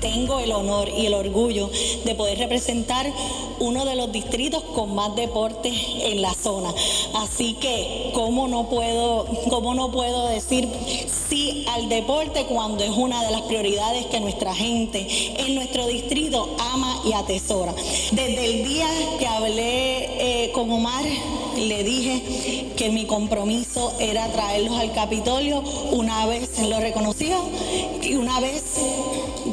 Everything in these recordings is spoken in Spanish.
tengo el honor y el orgullo de poder representar uno de los distritos con más deportes en la zona. Así que, ¿cómo no puedo, cómo no puedo decir sí al deporte cuando es una de las prioridades que nuestra gente en nuestro distrito ama y atesora? Desde el día que hablé eh, con Omar, le dije que mi compromiso era traerlos al Capitolio una vez lo reconoció y una vez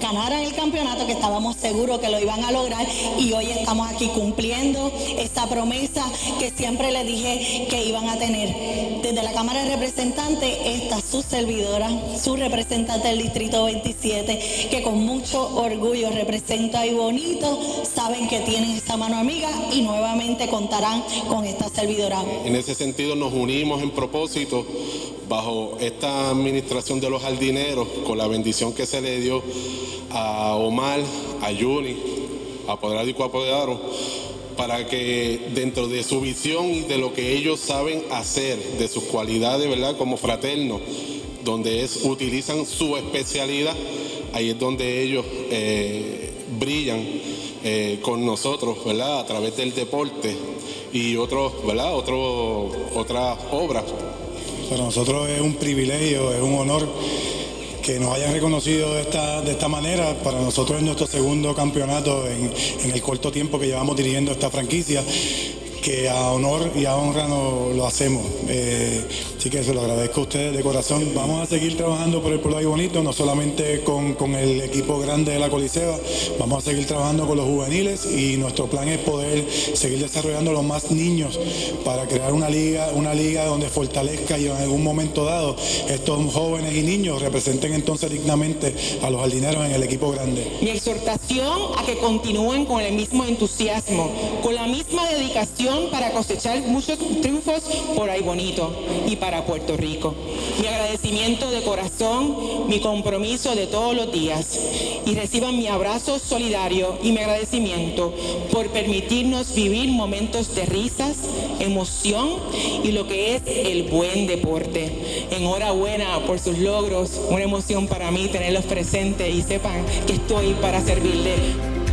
ganaran el campeonato, que estábamos seguros que lo iban a lograr y hoy estamos aquí cumpliendo esa promesa que siempre le dije que iban a tener. Desde la Cámara de Representantes, esta su servidora, su representante del Distrito 27, que con mucho orgullo representa a Bonito, saben que tienen esta mano amiga y nuevamente contarán con esta servidora. En ese sentido nos unimos en propósito bajo esta administración de los jardineros, con la bendición que se le dio a Omar, a Juni, a Poderado y Coapoderado, para que dentro de su visión y de lo que ellos saben hacer, de sus cualidades, ¿verdad? Como fraternos, donde es, utilizan su especialidad, ahí es donde ellos eh, brillan eh, con nosotros, ¿verdad? A través del deporte y otros, ¿verdad? otras obras. Para nosotros es un privilegio, es un honor que nos hayan reconocido de esta, de esta manera. Para nosotros es nuestro segundo campeonato en, en el corto tiempo que llevamos dirigiendo esta franquicia que a honor y a honra no, lo hacemos. Eh, así que se lo agradezco a ustedes de corazón. Vamos a seguir trabajando por el pueblo de Bonito, no solamente con, con, el equipo grande de la Coliseba, vamos a seguir trabajando con los juveniles y nuestro plan es poder seguir desarrollando los más niños para crear una liga, una liga donde fortalezca y en algún momento dado estos jóvenes y niños representen entonces dignamente a los jardineros en el equipo grande. Mi exhortación a que continúen con el mismo entusiasmo, con la misma dedicación para cosechar muchos triunfos por ahí bonito y para Puerto Rico. Mi agradecimiento de corazón, mi compromiso de todos los días y reciban mi abrazo solidario y mi agradecimiento por permitirnos vivir momentos de risas, emoción y lo que es el buen deporte. Enhorabuena por sus logros, una emoción para mí tenerlos presentes y sepan que estoy para servirle.